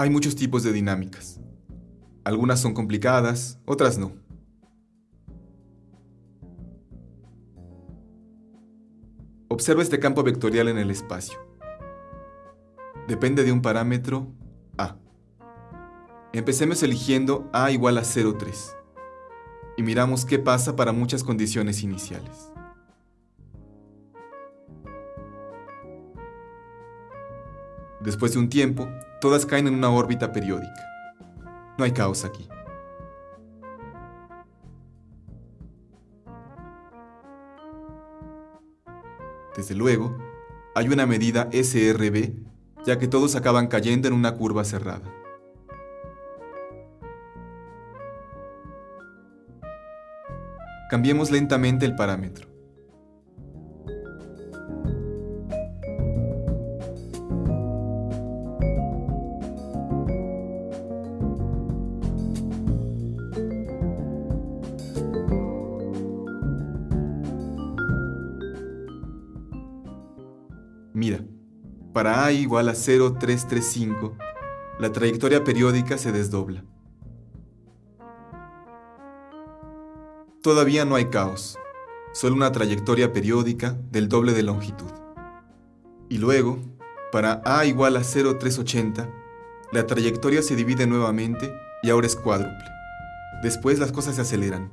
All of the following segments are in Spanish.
Hay muchos tipos de dinámicas. Algunas son complicadas, otras no. Observa este campo vectorial en el espacio. Depende de un parámetro A. Empecemos eligiendo A igual a 0,3 y miramos qué pasa para muchas condiciones iniciales. Después de un tiempo, todas caen en una órbita periódica. No hay caos aquí. Desde luego, hay una medida SRB, ya que todos acaban cayendo en una curva cerrada. Cambiemos lentamente el parámetro. Para A igual a 0,335, la trayectoria periódica se desdobla. Todavía no hay caos, solo una trayectoria periódica del doble de longitud. Y luego, para A igual a 0,380, la trayectoria se divide nuevamente y ahora es cuádruple. Después las cosas se aceleran.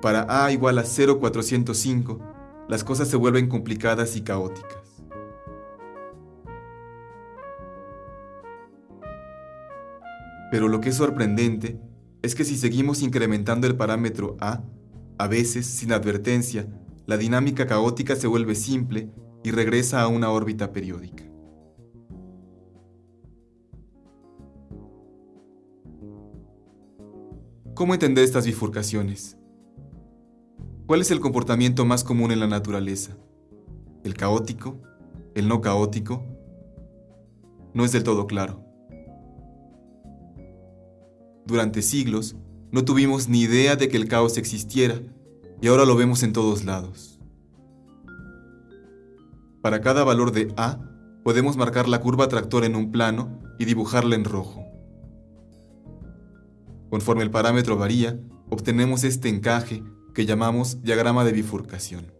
Para A igual a 0,405, las cosas se vuelven complicadas y caóticas. Pero lo que es sorprendente es que si seguimos incrementando el parámetro A, a veces, sin advertencia, la dinámica caótica se vuelve simple y regresa a una órbita periódica. ¿Cómo entender estas bifurcaciones? ¿Cuál es el comportamiento más común en la naturaleza? ¿El caótico? ¿El no caótico? No es del todo claro. Durante siglos, no tuvimos ni idea de que el caos existiera y ahora lo vemos en todos lados. Para cada valor de A, podemos marcar la curva tractor en un plano y dibujarla en rojo. Conforme el parámetro varía, obtenemos este encaje que llamamos diagrama de bifurcación.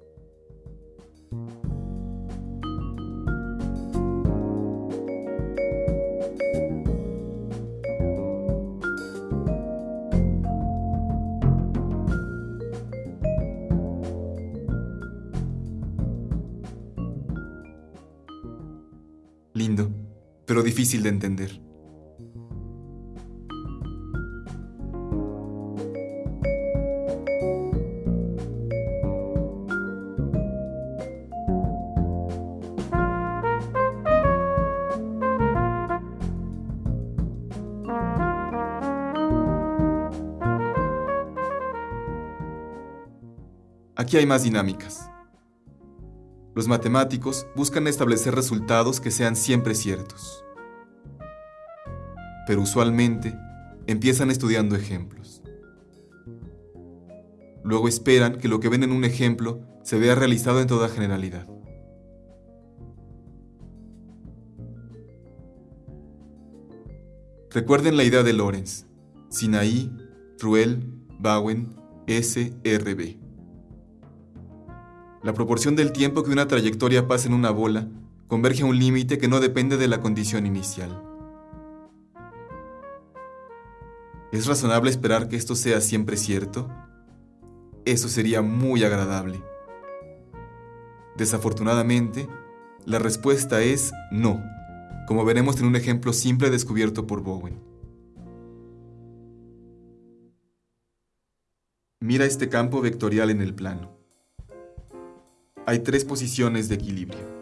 Lindo, pero difícil de entender. Aquí hay más dinámicas. Los matemáticos buscan establecer resultados que sean siempre ciertos. Pero usualmente empiezan estudiando ejemplos. Luego esperan que lo que ven en un ejemplo se vea realizado en toda generalidad. Recuerden la idea de Lorenz, Sinaí, Ruel, Bowen, SRB. La proporción del tiempo que una trayectoria pasa en una bola converge a un límite que no depende de la condición inicial. ¿Es razonable esperar que esto sea siempre cierto? Eso sería muy agradable. Desafortunadamente, la respuesta es no, como veremos en un ejemplo simple descubierto por Bowen. Mira este campo vectorial en el plano hay tres posiciones de equilibrio.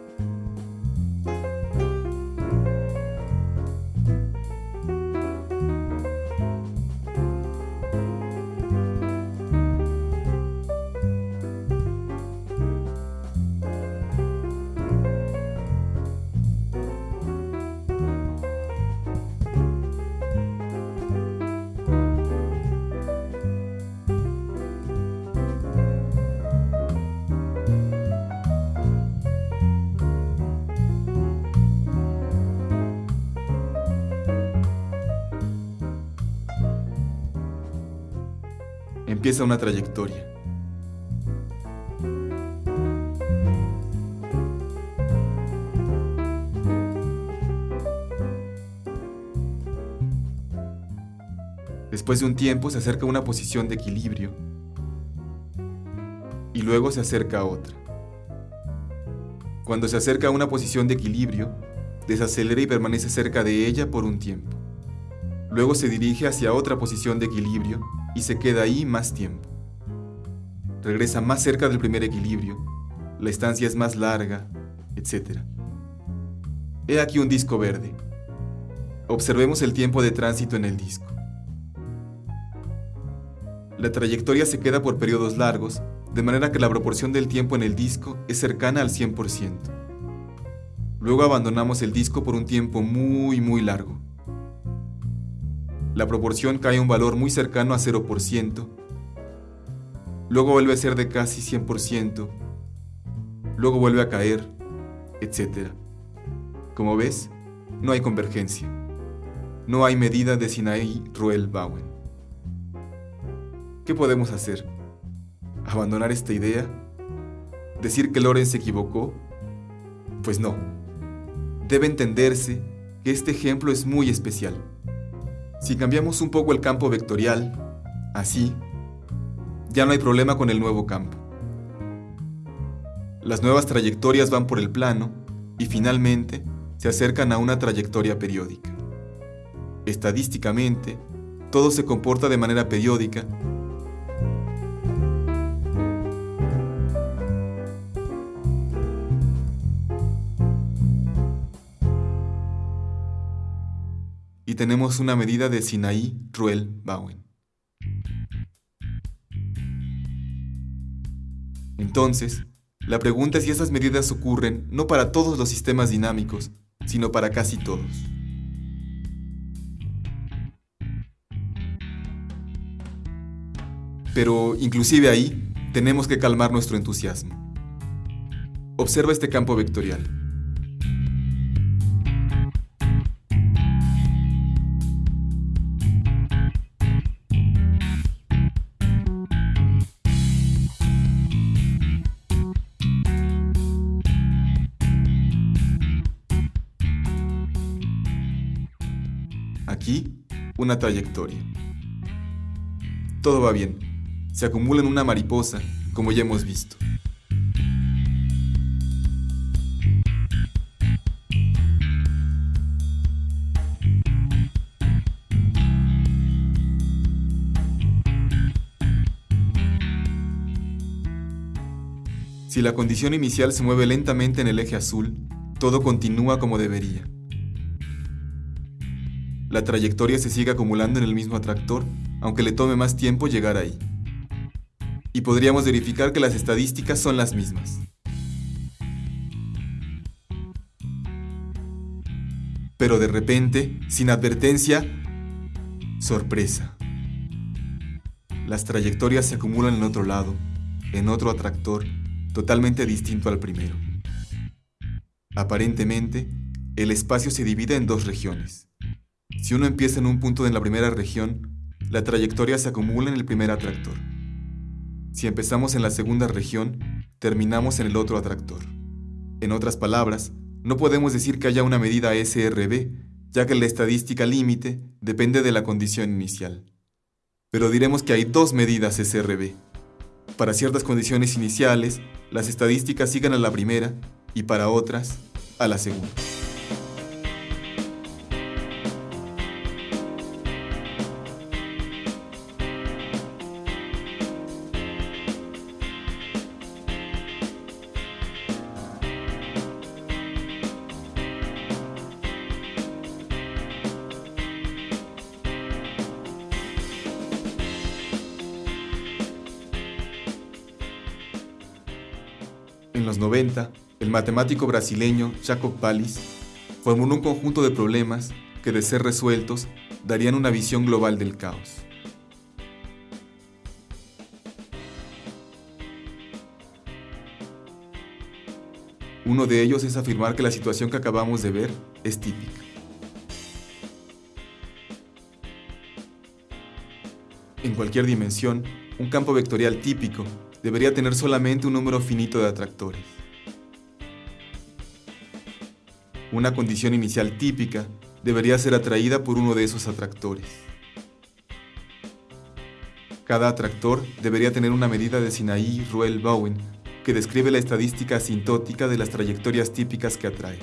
Empieza una trayectoria. Después de un tiempo se acerca a una posición de equilibrio y luego se acerca a otra. Cuando se acerca a una posición de equilibrio, desacelera y permanece cerca de ella por un tiempo. Luego se dirige hacia otra posición de equilibrio y se queda ahí más tiempo. Regresa más cerca del primer equilibrio, la estancia es más larga, etc. He aquí un disco verde. Observemos el tiempo de tránsito en el disco. La trayectoria se queda por periodos largos, de manera que la proporción del tiempo en el disco es cercana al 100%. Luego abandonamos el disco por un tiempo muy muy largo. La proporción cae a un valor muy cercano a 0%. Luego vuelve a ser de casi 100%. Luego vuelve a caer, etc. Como ves, no hay convergencia. No hay medida de Sinaí Ruel Bowen. ¿Qué podemos hacer? ¿Abandonar esta idea? ¿Decir que Lorenz se equivocó? Pues no. Debe entenderse que este ejemplo es muy especial. Si cambiamos un poco el campo vectorial, así, ya no hay problema con el nuevo campo. Las nuevas trayectorias van por el plano y finalmente se acercan a una trayectoria periódica. Estadísticamente, todo se comporta de manera periódica y tenemos una medida de Sinaí Ruel Bowen. Entonces, la pregunta es si esas medidas ocurren no para todos los sistemas dinámicos, sino para casi todos. Pero inclusive ahí tenemos que calmar nuestro entusiasmo. Observa este campo vectorial. Una trayectoria. Todo va bien. Se acumula en una mariposa, como ya hemos visto. Si la condición inicial se mueve lentamente en el eje azul, todo continúa como debería la trayectoria se sigue acumulando en el mismo atractor, aunque le tome más tiempo llegar ahí. Y podríamos verificar que las estadísticas son las mismas. Pero de repente, sin advertencia, sorpresa. Las trayectorias se acumulan en otro lado, en otro atractor, totalmente distinto al primero. Aparentemente, el espacio se divide en dos regiones. Si uno empieza en un punto en la primera región, la trayectoria se acumula en el primer atractor. Si empezamos en la segunda región, terminamos en el otro atractor. En otras palabras, no podemos decir que haya una medida SRB, ya que la estadística límite depende de la condición inicial. Pero diremos que hay dos medidas SRB. Para ciertas condiciones iniciales, las estadísticas siguen a la primera y para otras, a la segunda. En los 90, el matemático brasileño Jacob Pallis formuló un conjunto de problemas que, de ser resueltos, darían una visión global del caos. Uno de ellos es afirmar que la situación que acabamos de ver es típica. En cualquier dimensión, Un campo vectorial típico debería tener solamente un número finito de atractores. Una condición inicial típica debería ser atraída por uno de esos atractores. Cada atractor debería tener una medida de Sinaí-Ruel-Bowen que describe la estadística asintótica de las trayectorias típicas que atrae.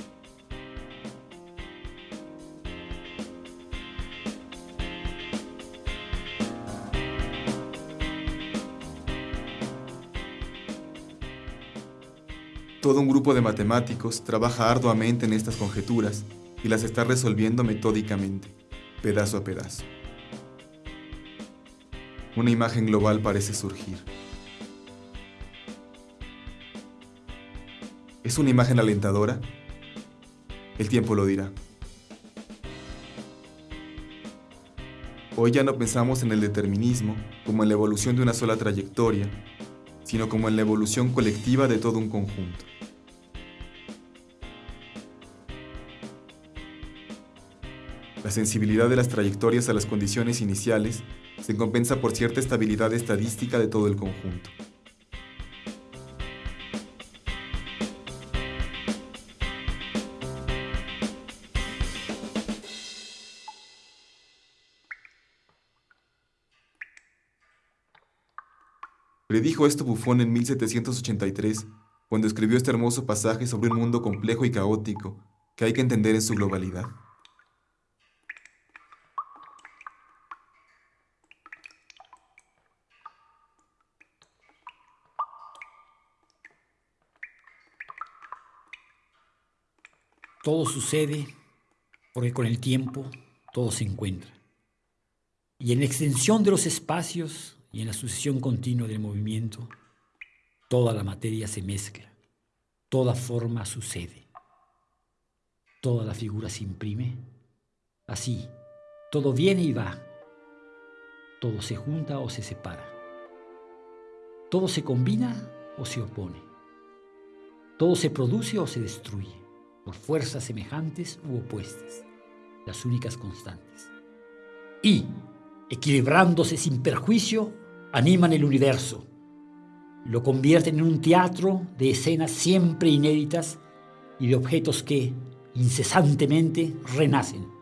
Todo un grupo de matemáticos trabaja arduamente en estas conjeturas y las está resolviendo metódicamente, pedazo a pedazo una imagen global parece surgir. ¿Es una imagen alentadora? El tiempo lo dirá. Hoy ya no pensamos en el determinismo como en la evolución de una sola trayectoria, sino como en la evolución colectiva de todo un conjunto. La sensibilidad de las trayectorias a las condiciones iniciales se compensa por cierta estabilidad estadística de todo el conjunto. Predijo esto Buffon en 1783, cuando escribió este hermoso pasaje sobre un mundo complejo y caótico que hay que entender en su globalidad. Todo sucede porque con el tiempo todo se encuentra. Y en la extensión de los espacios y en la sucesión continua del movimiento, toda la materia se mezcla, toda forma sucede, toda la figura se imprime. Así, todo viene y va, todo se junta o se separa, todo se combina o se opone, todo se produce o se destruye por fuerzas semejantes u opuestas, las únicas constantes. Y, equilibrándose sin perjuicio, animan el universo, lo convierten en un teatro de escenas siempre inéditas y de objetos que, incesantemente, renacen